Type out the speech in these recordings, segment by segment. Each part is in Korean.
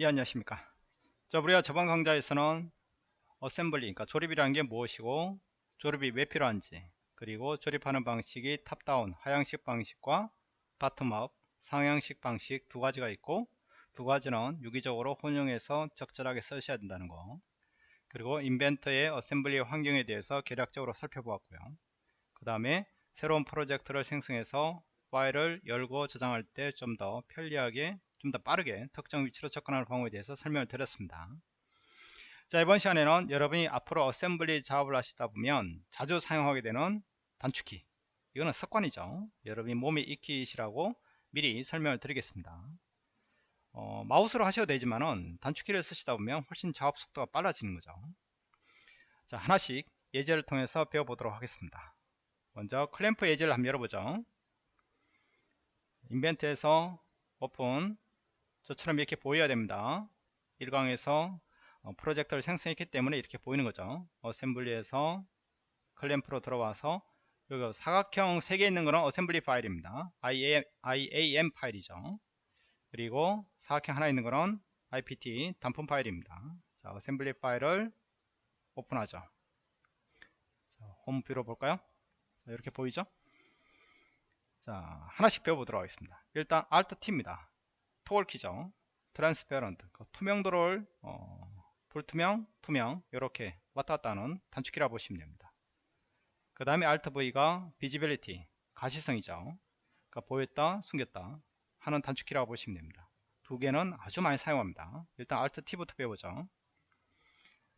예 안녕하십니까? 자 우리가 저번 강좌에서는 assembly 그러니까 조립이라는 게 무엇이고 조립이 왜 필요한지 그리고 조립하는 방식이 top-down 하향식 방식과 bottom-up 상향식 방식 두 가지가 있고 두 가지는 유기적으로 혼용해서 적절하게 쓰셔야 된다는 거. 그리고 Inventor의 assembly 환경에 대해서 개략적으로 살펴보았고요. 그 다음에 새로운 프로젝트를 생성해서 파일을 열고 저장할 때 좀 더 편리하게 좀 더 빠르게 특정 위치로 접근하는 방법에 대해서 설명을 드렸습니다. 자 이번 시간에는 여러분이 앞으로 assembly 작업을 하시다 보면 자주 사용하게 되는 단축키 이거는 습관이죠. 여러분이 몸에 익히시라고 미리 설명을 드리겠습니다. 어, 마우스로 하셔도 되지만은 단축키를 쓰시다 보면 훨씬 작업 속도가 빨라지는 거죠. 자 하나씩 예제를 통해서 배워보도록 하겠습니다. 먼저 클램프 예제를 한번 열어보죠. Inventor에서 오픈 저처럼 이렇게 보여야 됩니다. 1강에서 어, 프로젝트를 생성했기 때문에 이렇게 보이는 거죠. assembly에서 클램프로 들어와서 여기 사각형 3개 있는 거는 assembly 파일입니다. IAM, IAM 파일이죠. 그리고 사각형 하나 있는 거는 IPT 단품 파일입니다. 자 assembly 파일을 오픈하죠. 자, home view로 볼까요? 자, 이렇게 보이죠? 자 하나씩 배워보도록 하겠습니다. 일단 Alt T입니다 toggle 키죠 transparent 그 투명도를 어, 불투명 투명 이렇게 왔다 갔다 하는 단축키라 보시면 됩니다. 그 다음에 Alt V가 visibility 가시성이죠. 그러니까 보였다 숨겼다 하는 단축키라고 보시면 됩니다. 두 개는 아주 많이 사용합니다. 일단 Alt T부터 배우죠.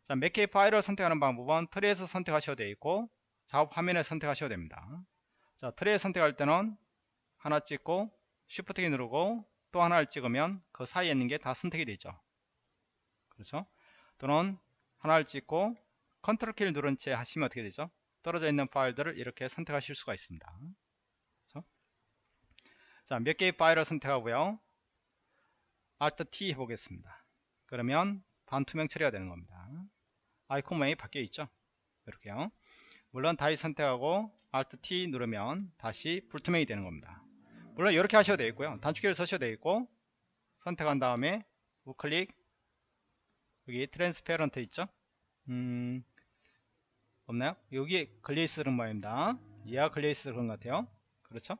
자, 몇 개의 파일을 선택하는 방법은 tree에서 선택하셔도 되어 있고 작업 화면에 선택하셔도 됩니다. 자 tree에 선택할 때는 하나 찍고 Shift 키 누르고 또 하나를 찍으면 그 사이에 있는 게 다 선택이 되죠. 그렇죠? 또는 하나를 찍고 컨트롤 키를 누른 채 하시면 어떻게 되죠? 떨어져 있는 파일들을 이렇게 선택하실 수가 있습니다. 그렇죠? 자 몇 개의 파일을 선택하고요. Alt T 해보겠습니다. 그러면 반투명 처리가 되는 겁니다. 아이콘 모양이 바뀌어 있죠? 이렇게요. 물론 다시 선택하고 Alt T 누르면 다시 불투명이 되는 겁니다 물론 이렇게 하셔도 되겠고요. 단축키를 쓰셔도 되겠고 선택한 다음에 우클릭. 여기 transparent 있죠? 음 없나요? 여기 글레이스는 모양입니다. 이하 글레이스 그런 것 같아요. 그렇죠?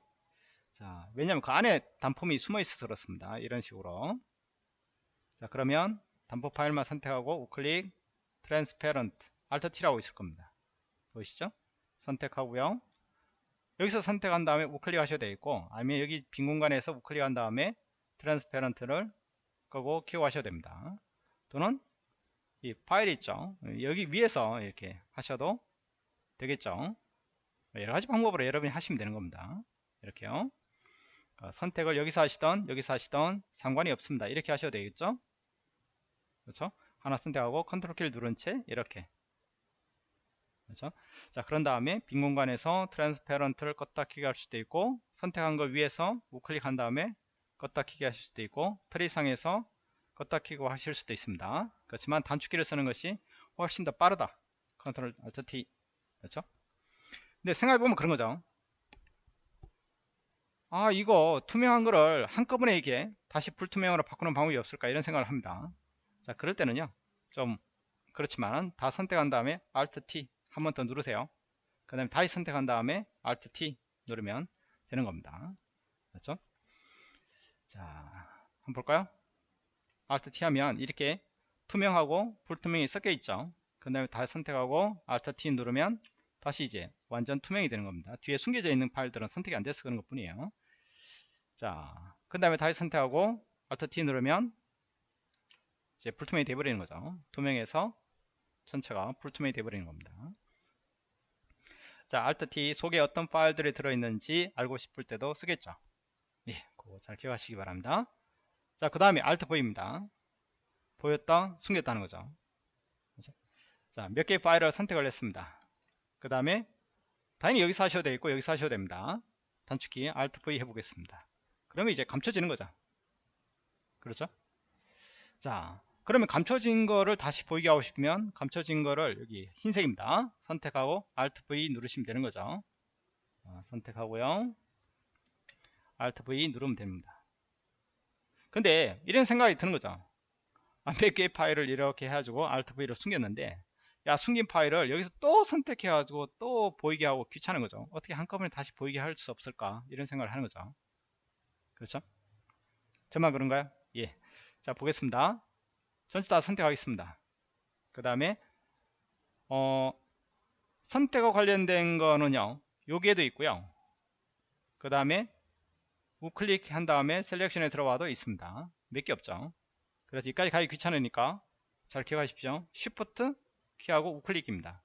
자 왜냐면 그 안에 단품이 숨어 있어서 그렇습니다. 이런 식으로. 자 그러면 단품 파일만 선택하고 우클릭 transparent Alt T라고 있을 겁니다. 보이시죠? 선택하고요 여기서 선택한 다음에 우클릭 하셔도 되겠고 아니면 여기 빈 공간에서 우클릭 한 다음에 transparent를 끄고 키고 하셔도 됩니다. 또는 이 파일 있죠? 여기 위에서 이렇게 하셔도 되겠죠? 여러가지 방법으로 여러분이 하시면 되는 겁니다. 이렇게요. 어, 선택을 여기서 하시던 여기서 하시던 상관이 없습니다. 이렇게 하셔도 되겠죠? 그렇죠? 하나 선택하고 컨트롤 키를 누른 채 이렇게 그렇죠? 자 그런 다음에 빈 공간에서 transparent를 껐다 키게 할 수도 있고 선택한 거 위에서 우클릭한 다음에 껐다 키게 하실 수도 있고 트리상에서 껐다 키고 하실 수도 있습니다. 그렇지만 단축키를 쓰는 것이 훨씬 더 빠르다. 컨트롤 알트 T. 그렇죠? 근데 생각해보면 그런 거죠. 아 이거 투명한 거를 한꺼번에 이게 다시 불투명으로 바꾸는 방법이 없을까 이런 생각을 합니다. 자 그럴 때는요 좀 그렇지만 다 선택한 다음에 Alt T 한 번 더 누르세요. 그 다음에 다시 선택한 다음에 Alt T 누르면 되는 겁니다. 그렇죠? 자 한번 볼까요? Alt T 하면 이렇게 투명하고 불투명이 섞여 있죠? 그 다음에 다시 선택하고 Alt T 누르면 다시 이제 완전 투명이 되는 겁니다. 뒤에 숨겨져 있는 파일들은 선택이 안 돼서 그런 것 뿐이에요. 자 그 다음에 다시 선택하고 Alt T 누르면 이제 불투명이 되어버리는 거죠. 투명해서 전체가 불투명이 되어버리는 겁니다 자, Alt T 속에 어떤 파일들이 들어있는지 알고 싶을 때도 쓰겠죠. 예, 그거 잘 기억하시기 바랍니다. 자, 그 다음에 Alt V입니다. 보였다, 숨겼다는 거죠. 자, 몇 개의 파일을 선택을 했습니다. 그 다음에 당연히 여기서 하셔도 되겠고 여기서 하셔도 됩니다. 단축키 Alt V 해보겠습니다. 그러면 이제 감춰지는 거죠. 그렇죠? 자, 그러면 감춰진 거를 다시 보이게 하고 싶으면 감춰진 거를 여기 흰색입니다. 선택하고 Alt V 누르시면 되는 거죠. 어, 선택하고요. Alt V 누르면 됩니다. 근데 이런 생각이 드는 거죠. 아, 몇 개의 파일을 이렇게 해가지고 Alt V로 숨겼는데 야 숨긴 파일을 여기서 또 선택해가지고 또 보이게 하고 귀찮은 거죠. 어떻게 한꺼번에 다시 보이게 할 수 없을까? 이런 생각을 하는 거죠. 그렇죠? 저만 그런가요? 예 자 보겠습니다 전체 다 선택하겠습니다 그 다음에 어 선택과 관련된 거는요 여기에도 있고요 그 다음에 우클릭 한 다음에 selection에 들어와도 있습니다 몇 개 없죠 그래서 여기까지 가기 귀찮으니까 잘 기억하십시오 Shift 키하고 우클릭입니다.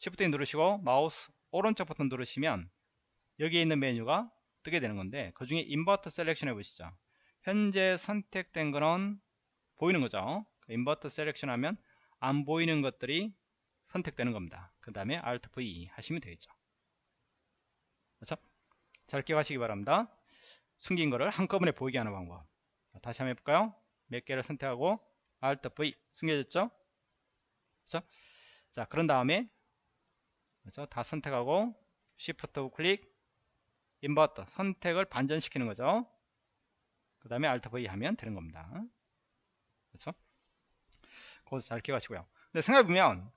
Shift 누르시고 마우스 오른쪽 버튼 누르시면 여기에 있는 메뉴가 뜨게 되는 건데 그 중에 invert selection 해보시죠. 현재 선택된 거는 보이는 거죠. invert selection 하면 안 보이는 것들이 선택되는 겁니다. 그 다음에 Alt V 하시면 되겠죠. 그렇죠? 잘 기억하시기 바랍니다. 숨긴 거를 한꺼번에 보이게 하는 방법. 다시 한번 해볼까요? 몇 개를 선택하고 Alt V 숨겨졌죠? 그렇죠? 자 그런 다음에 그렇죠? 다 선택하고 Shift 우클릭 invert 선택을 반전시키는 거죠 그 다음에 Alt V 하면 되는 겁니다 그렇죠 거기서 잘 기억하시고요. 근데 생각해보면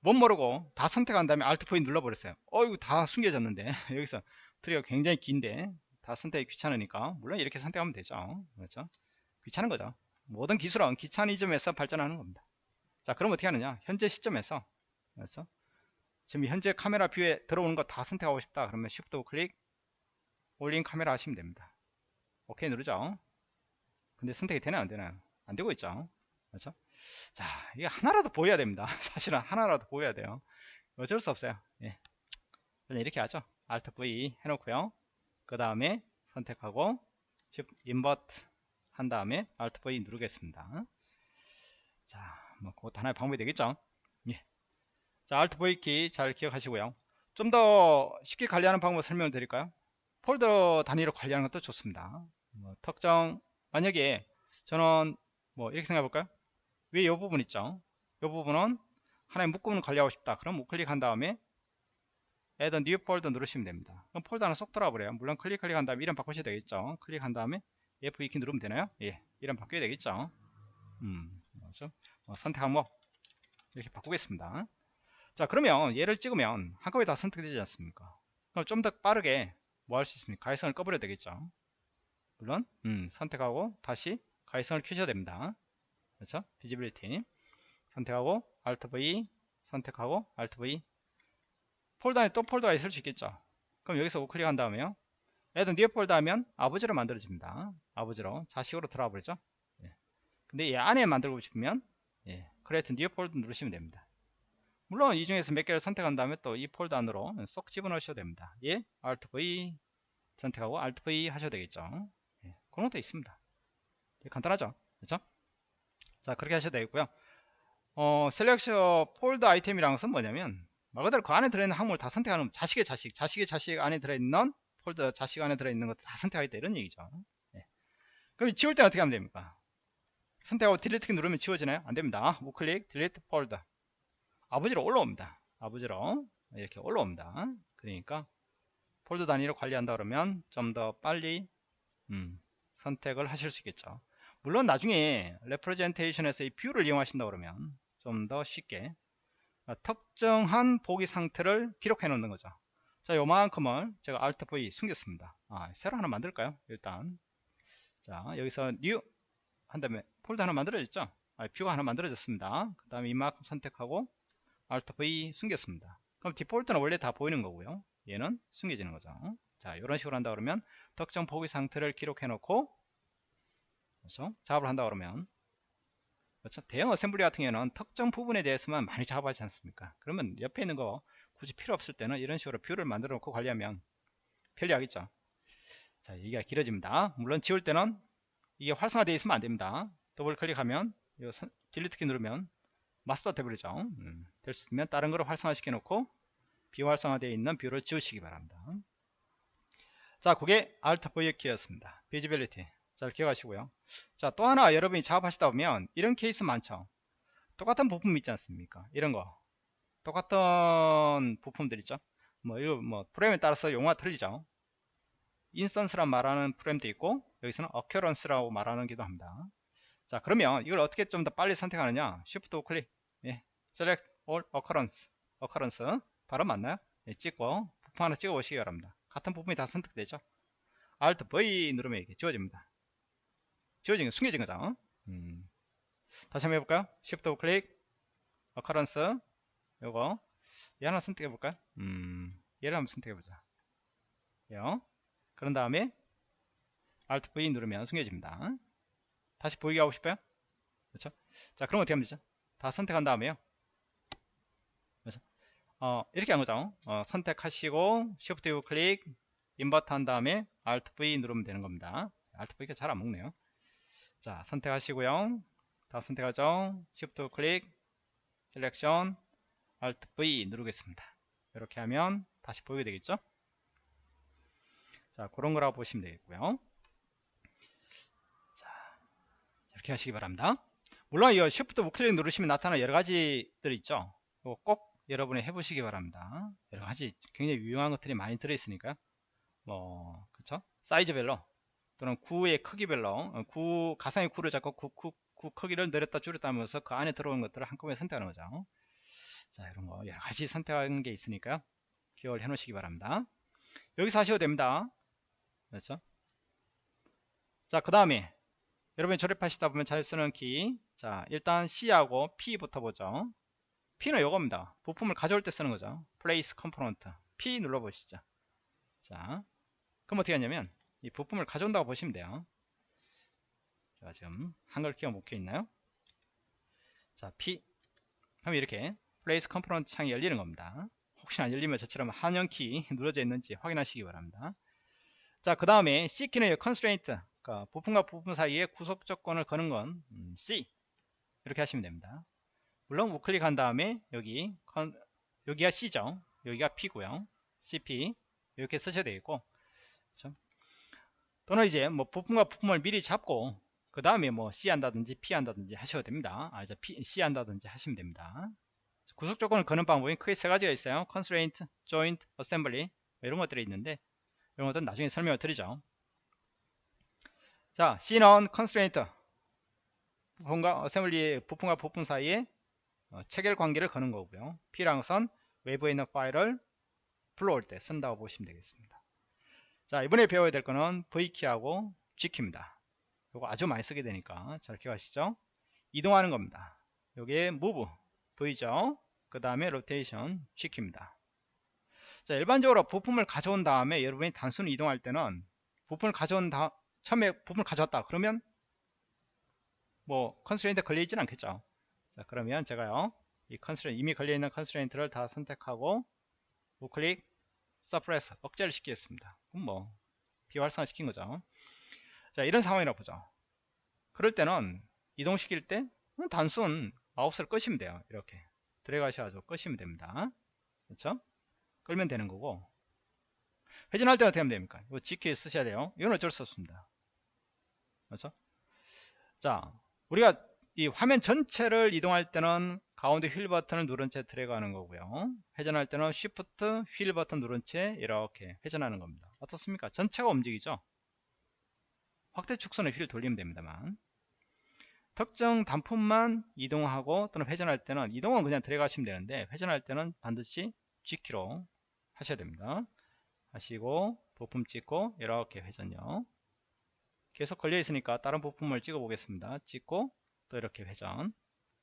못 모르고 다 선택한 다음에 Alt V 눌러버렸어요. 어이구 다 숨겨졌는데. 여기서 트리가 굉장히 긴데 다 선택이 귀찮으니까 물론 이렇게 선택하면 되죠. 그렇죠? 귀찮은 거죠. 모든 기술은 귀차니즘에서 발전하는 겁니다. 자 그럼 어떻게 하느냐? 현재 시점에서. 그래서 지금 현재 카메라 뷰에 들어오는 거 다 선택하고 싶다. 그러면 Shift 클릭 올린 카메라 하시면 됩니다. 오케이 누르죠. 근데 선택이 되나요? 안 되나요? 안 되고 있죠. 그렇죠 자 이게 하나라도 보여야 됩니다 사실은 하나라도 보여야 돼요 어쩔 수 없어요 예. 그냥 이렇게 하죠 Alt V 해놓고요 그 다음에 선택하고 Invert 한 다음에 Alt V 누르겠습니다 자, 뭐 그것도 하나의 방법이 되겠죠 예. 자, Alt V 키 잘 기억하시고요. 좀 더 쉽게 관리하는 방법 설명을 드릴까요? 폴더 단위로 관리하는 것도 좋습니다. 뭐 특정 만약에 저는 뭐 이렇게 생각해 볼까요? 위에 이 부분 있죠? 이 부분은 하나의 묶음을 관리하고 싶다. 그럼 우클릭한 다음에 Add New Folder 누르시면 됩니다. 그럼 폴더 하나 쏙 들어와 버려요. 물론 클릭 클릭한 다음에 이름 바꾸셔야 되겠죠. 클릭한 다음에 F2키 누르면 되나요? 예, 이름 바뀌어야 되겠죠. 음, 그렇죠? 어, 선택 항목 이렇게 바꾸겠습니다. 자 그러면 얘를 찍으면 한꺼번에 다 선택되지 않습니까 그럼 좀 더 빠르게 뭐 할 수 있습니까 가시성을 꺼버려야 되겠죠 물론 음, 선택하고 다시 가시성을 켜셔야 됩니다 그렇죠 Visibility 선택하고 Alt V 선택하고 Alt V 폴더 안에 또 폴더가 있을 수 있겠죠 그럼 여기서 우클릭 한 다음에요 Add New Folder 하면 아버지로 만들어집니다 아버지로 자식으로 들어와 버리죠 예. 근데 얘 안에 만들고 싶으면 예. Create New Folder 누르시면 됩니다 물론 이 중에서 몇 개를 선택한 다음에 또 이 폴더 안으로 쏙 집어넣으셔도 됩니다. 예, Alt V 선택하고 Alt V 하셔도 되겠죠. 예, 그런 것도 있습니다. 예, 간단하죠, 그렇죠? 자, 그렇게 하셔도 되겠고요. 어, Selection Folder Item이라는 것은 뭐냐면 말 그대로 그 안에 들어있는 항목을 다 선택하는 자식의 자식, 자식의 자식 안에 들어있는 폴더 자식 안에 들어있는 것도 다 선택하겠다 이런 얘기죠. 예. 그럼 지울 때는 어떻게 하면 됩니까? 선택하고 Delete 키 누르면 지워지나요? 안 됩니다. 우클릭, Delete Folder. 아버지로 올라옵니다. 아버지로 이렇게 올라옵니다. 그러니까 폴더 단위로 관리한다 그러면 좀 더 빨리 음, 선택을 하실 수 있겠죠. 물론 나중에 Representation에서 이 뷰를 이용하신다 그러면 좀 더 쉽게 특정한 보기 상태를 기록해 놓는 거죠. 자, 요만큼을 제가 Alt V 숨겼습니다. 아, 새로 하나 만들까요? 일단. 자, 여기서 New 한 다음에 폴더 하나 만들어졌죠? 아, 뷰가 하나 만들어졌습니다. 그 다음에 이만큼 선택하고 Alt V 숨겼습니다. 그럼 디폴트는 원래 다 보이는 거고요. 얘는 숨겨지는 거죠. 자, 이런 식으로 한다 그러면 특정 보기 상태를 기록해 놓고 그렇죠? 작업을 한다 그러면 그렇죠? 대형 어셈블리 같은 경우는 특정 부분에 대해서만 많이 작업하지 않습니까? 그러면 옆에 있는 거 굳이 필요 없을 때는 이런 식으로 뷰를 만들어 놓고 관리하면 편리하겠죠. 자, 얘기가 길어집니다. 물론 지울 때는 이게 활성화되어 있으면 안 됩니다. 더블 클릭하면 Delete 키 누르면 마스터 돼버리죠 음, 될 수 있으면 다른 거를 활성화시켜 놓고 비활성화되어 있는 뷰를 지우시기 바랍니다 자 그게 Alt V 키였습니다 Visibility 잘 기억하시고요. 자 또 하나 여러분이 작업하시다 보면 이런 케이스 많죠? 똑같은 부품 있지 않습니까? 이런 거. 똑같은 부품들 있죠? 뭐 이거 뭐 프레임에 따라서 용어가 틀리죠? 인스턴스란 말하는 프레임도 있고 여기서는 어큐런스라고 말하는 기도 합니다. 자 그러면 이걸 어떻게 좀 더 빨리 선택하느냐? Shift 우클릭 예. Select all occurrence. occurrence. 바로 맞나요? 예, 찍고 부품 하나 찍어 보시기 바랍니다. 같은 부분이 다 선택되죠? Alt V 누르면 이렇게 지워집니다 지워진 게 숨겨진 거죠 음. 다시 한번 해볼까요? Shift 우클릭 occurrence 요거 얘 하나 선택해 볼까요? 음, 얘를 한번 선택해 보자. 요. 그런 다음에 Alt V 누르면 숨겨집니다. 다시 보이게 하고 싶어요? 그렇죠? 자, 그럼 어떻게 하면 되죠? 다 선택한 다음에요. 그렇죠? 어, 이렇게 한 거죠. 어, 선택하시고 Shift U 클릭 Invert 한 다음에 Alt V 누르면 되는 겁니다. Alt V가 잘 안 먹네요. 자, 선택하시고요. 다 선택하죠. Shift 클릭 Selection Alt V 누르겠습니다. 이렇게 하면 다시 보이게 되겠죠? 자, 그런 거라고 보시면 되겠고요. 자, 이렇게 하시기 바랍니다. 물론 이 Shift 우클릭 누르시면 나타나는 여러 가지들 있죠. 꼭 여러분이 해보시기 바랍니다. 여러 가지 굉장히 유용한 것들이 많이 들어있으니까요. 뭐, 그쵸? 사이즈별로 또는 구의 크기별로 어, 구 가상의 구를 잡고 구, 구, 구 크기를 늘렸다 줄였다 하면서 그 안에 들어오는 것들을 한꺼번에 선택하는 거죠. 자 이런 거 여러 가지 선택하는 게 있으니까요. 기억을 해 놓으시기 바랍니다. 여기서 하셔도 됩니다. 그렇죠? 자그 다음에 여러분이 조립하시다 보면 잘 쓰는 키 자 일단 C하고 P부터 보죠. P는 이겁니다. 부품을 가져올 때 쓰는 거죠. Place Component. P 눌러 보시죠. 자 그럼 어떻게 하냐면 이 부품을 가져온다고 보시면 돼요 제가 지금 한글 키가 못켜 있나요 자 P 그럼 이렇게 Place Component 창이 열리는 겁니다. 혹시나 안 열리면 저처럼 한영키 눌러져 있는지 확인하시기 바랍니다. 자, 그 다음에 C키는 constraint, 그러니까 부품과 부품 사이에 구속 조건을 거는 건 음, C 이렇게 하시면 됩니다. 물론 우클릭한 다음에 여기 컨, 여기가 C죠. 여기가 P고요. CP 이렇게 쓰셔야 되겠고 그렇죠? 또는 이제 뭐 부품과 부품을 미리 잡고 그 다음에 뭐 C 한다든지 P 한다든지 하셔도 됩니다. 아, 이제 P, C 한다든지 하시면 됩니다. 구속 조건을 거는 방법이 크게 세 가지가 있어요. constraint, joint, assembly 뭐 이런 것들이 있는데 이런 것들은 나중에 설명을 드리죠. 자, C는 constraint 부품과 assembly 부품과 부품 사이에 어, 체결 관계를 거는 거고요. P라는 것은 외부에 있는 파일을 불러올 때 쓴다고 보시면 되겠습니다. 자, 이번에 배워야 될 거는 V키하고 G키입니다. 이거 아주 많이 쓰게 되니까 잘 기억하시죠? 이동하는 겁니다. 여기에 move V죠. 그 다음에 로테이션 시킵니다. 자, 일반적으로 부품을 가져온 다음에 여러분이 단순히 이동할 때는 부품을 가져온 다 처음에 부품을 가져왔다 그러면 뭐 constraint 걸려 있지는 않겠죠. 자, 그러면 제가요. 이 constraint 이미 걸려 있는 constraint를 다 선택하고 우클릭 Suppress 억제를 시키겠습니다. 그럼 뭐 비활성화 시킨 거죠. 자, 이런 상황이라고 보죠. 그럴 때는 이동시킬 때 단순 마우스를 끄시면 돼요. 이렇게 들어가셔가지고 끄시면 됩니다. 그렇죠? 끌면 되는 거고 회전할 때 어떻게 하면 됩니까? 이거 G키 쓰셔야 돼요. 이건 어쩔 수 없습니다. 그렇죠? 자, 우리가 이 화면 전체를 이동할 때는 가운데 휠 버튼을 누른 채 들어가는 거고요. 회전할 때는 Shift 휠 버튼 누른 채 이렇게 회전하는 겁니다. 어떻습니까? 전체가 움직이죠? 확대 축소는 휠 돌리면 됩니다만 특정 단품만 이동하고 또는 회전할 때는 이동은 그냥 들어가시면 되는데 회전할 때는 반드시 G키로 하셔야 됩니다. 하시고 부품 찍고 이렇게 회전요. 계속 걸려 있으니까 다른 부품을 찍어 보겠습니다. 찍고 또 이렇게 회전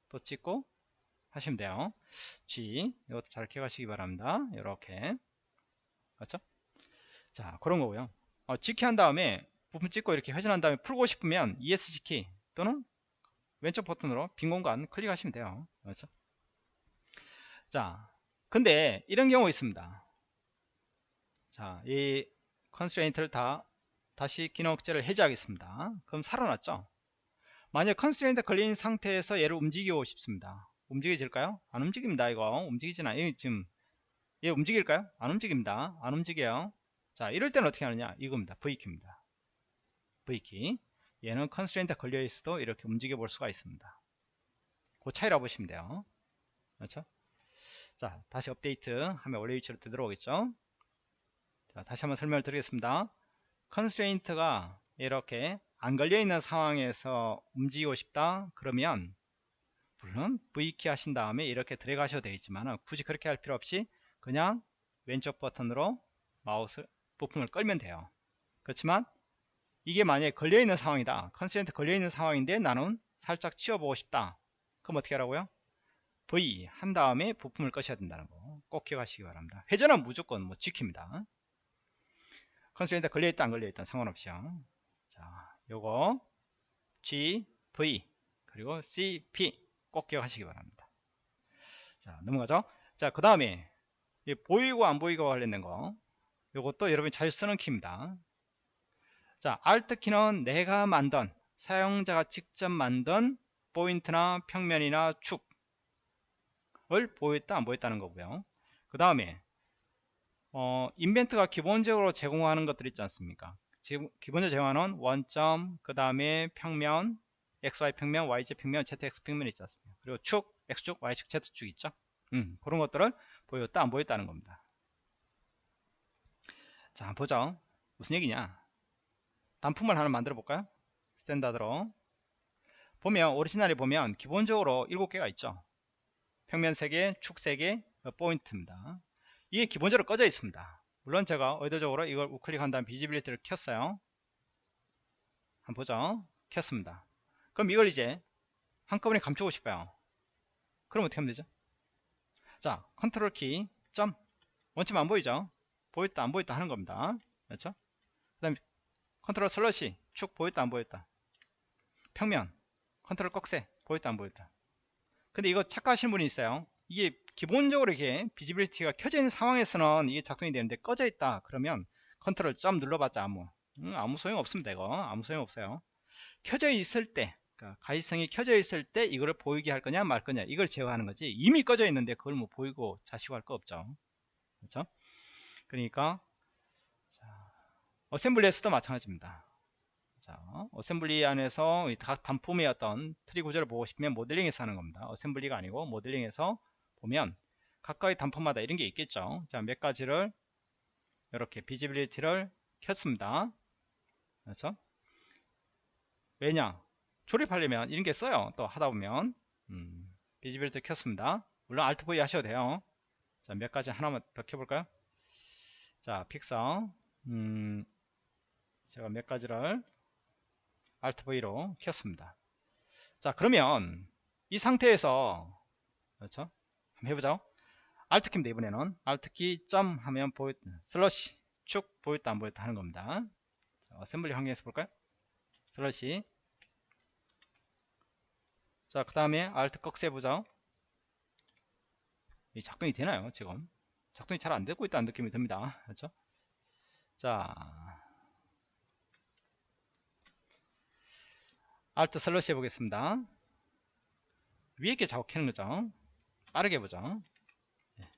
또 찍고 하시면 돼요. G 이것도 잘 기억하시기 바랍니다. 이렇게 맞죠? 자 그런 거고요. 어, G키 한 다음에 부품 찍고 이렇게 회전한 다음에 풀고 싶으면 ESC 키 또는 왼쪽 버튼으로 빈 공간 클릭하시면 돼요. 그렇죠? 자, 근데 이런 경우 있습니다. 자, 이 constraint를 다 다시 기능 억제를 해제하겠습니다. 그럼 살아났죠? 만약 constraint 걸린 상태에서 얘를 움직이고 싶습니다. 움직여질까요? 안 움직입니다. 이거 움직이지나 이 지금 얘 움직일까요? 안 움직입니다. 안 움직여요. 자, 이럴 때는 어떻게 하느냐? 이겁니다. V키입니다. V키. 얘는 constraint 걸려 있어도 이렇게 움직여 볼 수가 있습니다. 그 차이라 보시면 돼요. 그렇죠? 자, 다시 업데이트 하면 원래 위치로 되돌아오겠죠? 자, 다시 한번 설명을 드리겠습니다. constraint가 이렇게 안 걸려있는 상황에서 움직이고 싶다 그러면 물론 V키 하신 다음에 이렇게 드래그 하셔도 되겠지만 굳이 그렇게 할 필요 없이 그냥 왼쪽 버튼으로 마우스 부품을 끌면 돼요. 그렇지만 이게 만약에 걸려있는 상황이다. constraint 걸려있는 상황인데 나는 살짝 치워보고 싶다. 그럼 어떻게 하라고요? V 한 다음에 부품을 끄셔야 된다는 거. 꼭 기억하시기 바랍니다. 회전은 무조건 뭐 지킵니다. 컨센트 걸려있다 안 걸려있다 상관없이요 자 요거 G, V 그리고 C, P 꼭 기억하시기 바랍니다. 자 넘어가죠. 자그 다음에 보이고 안 보이고 관련된 거. 요것도 여러분이 잘 쓰는 키입니다. 자 Alt 키는 내가 만든 사용자가 직접 만든 포인트나 평면이나 축을 보였다 안 보였다는 거고요. 그 다음에 어, 인벤트가 기본적으로 제공하는 것들 있지 않습니까? 기본적으로 제공하는 원점 그 다음에 평면 XY 평면 YZ 평면 ZX 평면 있지 않습니까? 그리고 축 X축 Y축 Z축 있죠? 음, 그런 것들을 보였다 안 보였다는 겁니다. 자 한번 보죠. 무슨 얘기냐? 단품을 하나 만들어 볼까요? Standard로. 보면 오리지널에 보면 기본적으로 7개가 있죠. 평면 3개 축 3개 포인트입니다. 이게 기본적으로 꺼져 있습니다. 물론 제가 의도적으로 이걸 우클릭한 다음 Visibility를 켰어요. 한번 보죠. 켰습니다 그럼 이걸 이제 한꺼번에 감추고 싶어요. 그럼 어떻게 하면 되죠? 자 컨트롤 키 점. 원점 안 보이죠? 보였다 안 보였다 하는 겁니다. 그렇죠? 그 다음에 컨트롤 slash 축 보였다 안 보였다. 평면 컨트롤 꺽쇠 보였다 안 보였다. 근데 이거 착각하시는 분이 있어요. 이게 기본적으로 이게 visibility가 있는 상황에서는 이게 작동이 되는데 꺼져 있다 그러면 컨트롤 점 눌러봤자 아무 음, 아무 소용 없습니다 이거. 아무 소용 없어요. 켜져 있을 때 그러니까 가시성이 켜져 있을 때 이거를 보이게 할 거냐 말 거냐 이걸 제어하는 거지. 이미 꺼져 있는데 그걸 뭐 보이고 자시고 할 거 없죠. 그렇죠? 그러니까 자, assembly에서도 마찬가지입니다. 자, assembly 안에서 각 단품의 어떤 트리 구조를 보고 싶으면 모델링에서 하는 겁니다. assembly가 아니고 모델링에서 보면 각각의 단품마다 이런 게 있겠죠. 자 몇 가지를 이렇게 visibility를 켰습니다. 그렇죠? 왜냐 조립하려면 이런 게 써요. 또 하다 보면. 음, visibility 켰습니다. 물론 Alt V 하셔도 돼요. 자 몇 가지 하나만 더 켜볼까요? 자 픽서 음, 제가 몇 가지를 Alt V로 켰습니다. 자 그러면 이 상태에서 그렇죠? 한번 해보죠. Alt 키입니다 이번에는. Alt 키점 하면 보였 slash 축 보였다 안 보였다 하는 겁니다. 자, assembly 환경에서 볼까요? 슬러시 자, 그 다음에 Alt 꺽쇠 보자. 이 작동이 되나요, 지금? 작동이 잘 안 되고 있다는 느낌이 듭니다. 그렇죠? 자, Alt 슬러시 해보겠습니다. 위에 게 작업하는 거죠. 빠르게 보죠. 예.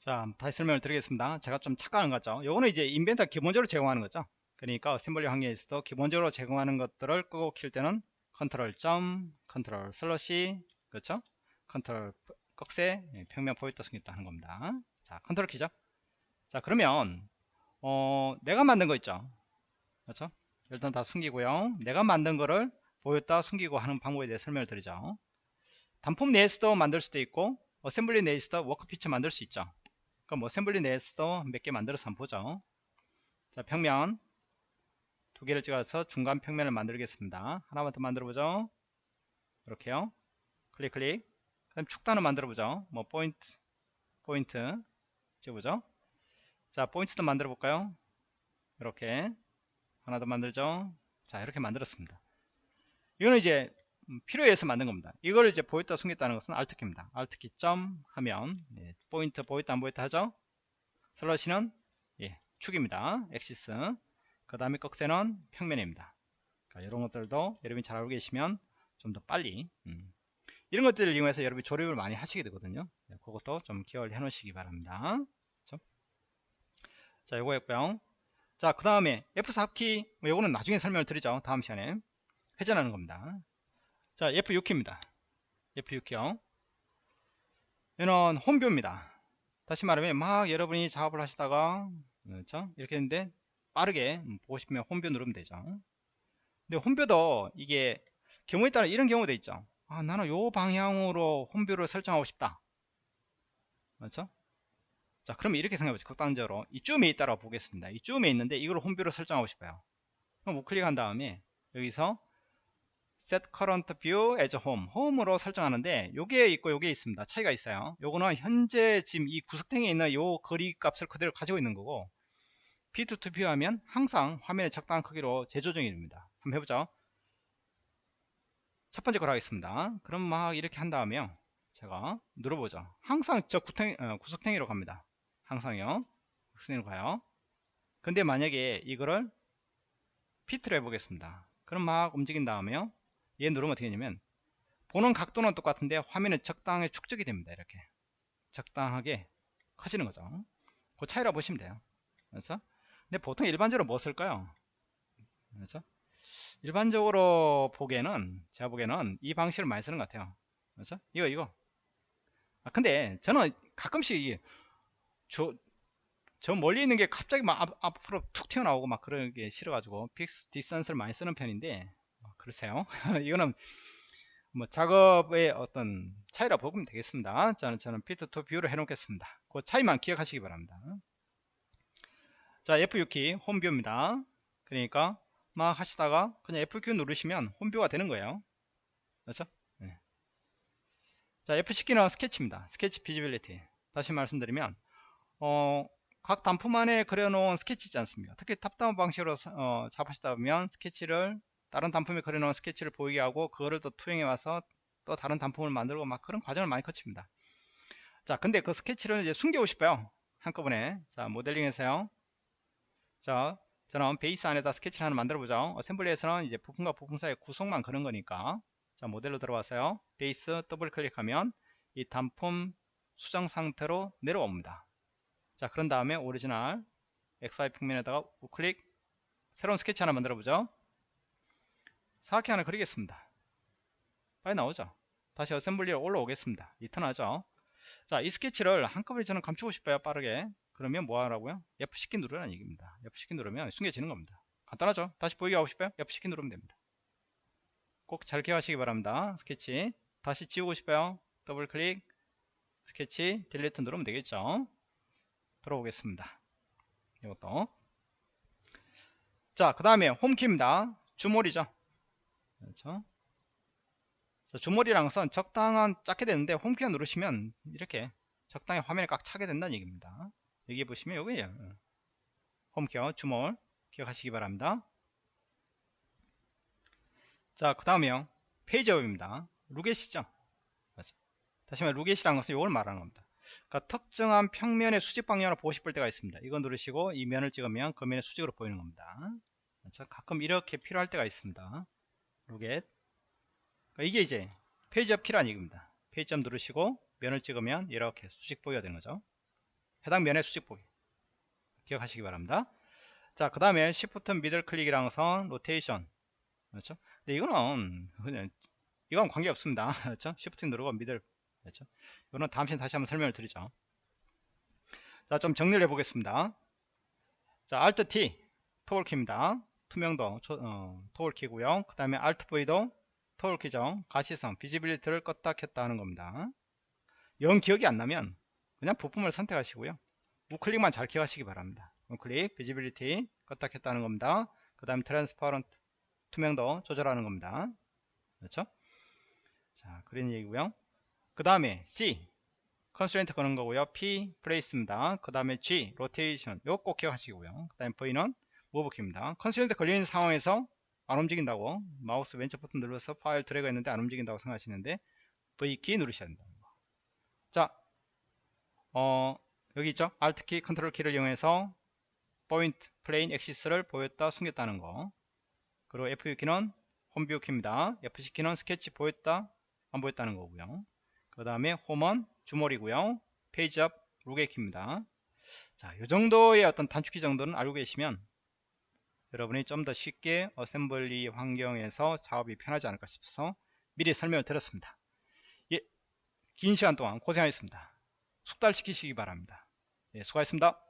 자, 다시 설명을 드리겠습니다. 제가 좀 착각한 거죠. 요거는 이제 Inventor 기본적으로 제공하는 거죠. 그러니까 assembly 환경에서도 기본적으로 제공하는 것들을 끄고 킬 때는 컨트롤 점 컨트롤 slash 그렇죠? 컨트롤 꺽쇠 예, 평면 포인터 숨겼다 하는 겁니다. 자 컨트롤 키죠? 자 그러면 어 내가 만든 거 있죠? 그렇죠? 일단 다 숨기고요. 내가 만든 거를 보였다 숨기고 하는 방법에 대해 설명을 드리죠. 단품 내에서도 만들 수도 있고 assembly 내에서도 work feature 만들 수 있죠. 그럼 assembly 내에서도 몇 개 만들어서 한번 보죠. 자 평면 두 개를 찍어서 중간 평면을 만들겠습니다. 하나만 더 만들어 보죠. 이렇게요. 클릭 클릭. 그다음 축단을 만들어 보죠. 뭐 포인트 포인트 찍어보죠. 자 포인트도 만들어 볼까요? 이렇게 하나 더 만들죠. 자 이렇게 만들었습니다. 이거는 이제 필요에 의해서 만든 겁니다. 이걸 이제 보였다 숨겼다는 것은 Alt키입니다. Alt키 점 하면 예, 포인트 보였다 안 보였다 하죠. slash는 예, 축입니다. axis 그 다음에 꺽쇠는 평면입니다. 그러니까 이런 것들도 여러분이 잘 알고 계시면 좀 더 빨리 음. 이런 것들을 이용해서 여러분이 조립을 많이 하시게 되거든요. 네, 그것도 좀 기억을 해 놓으시기 바랍니다. 그렇죠? 자 요거였고요. 자 그 다음에 F4키 뭐 요거는 나중에 설명을 드리죠. 다음 시간에. 회전하는 겁니다. 자 F6키입니다. F6키요. 얘는 홈뷰입니다. 다시 말하면 막 여러분이 작업을 하시다가 그렇죠? 이렇게 했는데 빠르게 음, 보고 싶으면 홈뷰 누르면 되죠. 근데 홈뷰도 이게 경우에 따라 이런 경우도 있죠. 아, 나는 요 방향으로 홈뷰를 설정하고 싶다. 그렇죠? 자, 그러면 이렇게 생각해보죠. 극단적으로. 이쯤에 있다고 보겠습니다. 이쯤에 있는데 이걸 홈뷰로 설정하고 싶어요. 그럼 우클릭한 다음에 여기서 set current view as home, home으로 설정하는데 요게 있고 요게 있습니다. 차이가 있어요. 요거는 현재 지금 이 구석탱이에 있는 요 거리 값을 그대로 가지고 있는 거고 P2 view 하면 항상 화면의 적당한 크기로 재조정이 됩니다. 한번 해보죠. 첫 번째 걸 하겠습니다. 그럼 막 이렇게 한 다음에요. 제가 눌러보죠. 항상 저 구탱, 어, 구석탱이로 갑니다. 항상요. 구석탱이로 가요. 근데 만약에 이거를 피트로 해보겠습니다. 그럼 막 움직인 다음에요. 얘 누르면 어떻게 되냐면 보는 각도는 똑같은데 화면에 적당하게 축적이 됩니다. 이렇게 적당하게 커지는 거죠. 그 차이라 보시면 돼요. 그렇죠? 근데 보통 일반적으로 뭐 쓸까요? 그렇죠? 일반적으로 보기에는 제가 보기에는 이 방식을 많이 쓰는 것 같아요. 그렇죠? 이거 이거. 아, 근데 저는 가끔씩 이- 저, 저 멀리 있는 게 갑자기 막 앞, 앞으로 툭 튀어나오고 막 그런 게 싫어가지고 fix distance를 많이 쓰는 편인데 어, 그러세요. 이거는 뭐 작업의 어떤 차이라 보면 되겠습니다. 저는 저는 fit to view를 해놓겠습니다. 그 차이만 기억하시기 바랍니다. 자 F6키 home view입니다. 그러니까 막 하시다가 그냥 F9 누르시면 home view가 되는 거예요. 그렇죠? 네. 자 F10키는 스케치입니다. 스케치 visibility. 다시 말씀드리면 어, 각 단품 안에 그려놓은 스케치 있지 않습니까? 특히 top-down 방식으로 어, 잡으시다 보면 스케치를 다른 단품에 그려놓은 스케치를 보이게 하고 그거를 또 투영해 와서 또 다른 단품을 만들고 막 그런 과정을 많이 거칩니다. 자 근데 그 스케치를 이제 숨기고 싶어요. 한꺼번에 자 모델링에서요. 자 저는 베이스 안에다 스케치를 하나 만들어 보죠. assembly에서는 이제 부품과 부품 사이의 구성만 그런 거니까 자 모델로 들어와서요. 베이스 더블 클릭하면 이 단품 수정 상태로 내려옵니다. 자 그런 다음에 오리지널 XY 평면에다가 우클릭 새로운 스케치 하나 만들어 보죠. 사각형 하나 그리겠습니다. 빨리 나오죠. 다시 assembly로 올라오겠습니다. return하죠. 자, 이 스케치를 한꺼번에 저는 감추고 싶어요. 빠르게. 그러면 뭐 하라고요? F10키 누르라는 얘기입니다. F10키 누르면 숨겨지는 겁니다. 간단하죠? 다시 보이게 하고 싶어요? F10키 누르면 됩니다. 꼭 잘 기억하시기 바랍니다. 스케치. 다시 지우고 싶어요? 더블 클릭. 스케치. 딜리트 누르면 되겠죠? 들어오겠습니다. 이것도. 자, 그 다음에 홈키입니다. 주몰이죠. 그렇죠? 자, 주머리랑 선 적당한 작게 되는데 홈키어 누르시면 이렇게 적당히 화면에 꽉 차게 된다는 얘기입니다. 여기 보시면 여기에요. 홈키어 주몰 기억하시기 바랍니다. 자, 그 다음에요. page up입니다. look at이죠. 맞아. 다시 말해 look at이라는 것은 이걸 말하는 겁니다. 그러니까 특정한 평면의 수직 방향으로 보고 싶을 때가 있습니다. 이거 누르시고 이 면을 찍으면 그 면의 수직으로 보이는 겁니다. 그렇죠? 가끔 이렇게 필요할 때가 있습니다. look at 그러니까 이게 이제 page up 키라는 얘기입니다. page up 누르시고 면을 찍으면 이렇게 수직 보기가 되는 거죠. 해당 면의 수직 보기 기억하시기 바랍니다. 자, 그 다음에 Shift middle 클릭이랑 선 로테이션 그렇죠? 근데 이거는 그냥 이건 관계 없습니다. 그렇죠? Shift 누르고 middle 그렇죠? 이거는 다음 시간에 다시 한번 설명을 드리죠. 자, 좀 정리를 해 보겠습니다. 자, Alt T toggle키입니다. 투명도 어, toggle키고요. 그 다음에 Alt V도 toggle키죠. 가시성 visibility를 껐다 켰다 하는 겁니다. 영 기억이 안 나면 그냥 부품을 선택하시고요. 우클릭만 잘 기억하시기 바랍니다. 우클릭 visibility 껐다 켰다 하는 겁니다. 그 다음에 transparent 투명도 조절하는 겁니다. 그렇죠? 자, 그런 얘기고요. 그 다음에 C constraint 거는 거고요. P place입니다. 그 다음에 G 로테이션 이거 꼭 기억하시고요. 그 다음에 V는 move키입니다. constraint 걸려있는 상황에서 안 움직인다고 마우스 왼쪽 버튼 눌러서 파일 드래그 했는데 안 움직인다고 생각하시는데 V키 누르셔야 된다. 자, 어, 여기 있죠? Alt키, 컨트롤키를 이용해서 포인트, plane, axis를 보였다, 숨겼다는 거. 그리고 F6키는 home view 키입니다. F10키는 스케치 보였다, 안 보였다는 거고요. 그 다음에 홈은 zoom all이고요. page up, look at 키입니다. 자, 이 정도의 어떤 단축키 정도는 알고 계시면 여러분이 좀 더 쉽게 assembly 환경에서 작업이 편하지 않을까 싶어서 미리 설명을 드렸습니다. 예, 긴 시간 동안 고생하셨습니다. 숙달시키시기 바랍니다. 예, 수고하셨습니다.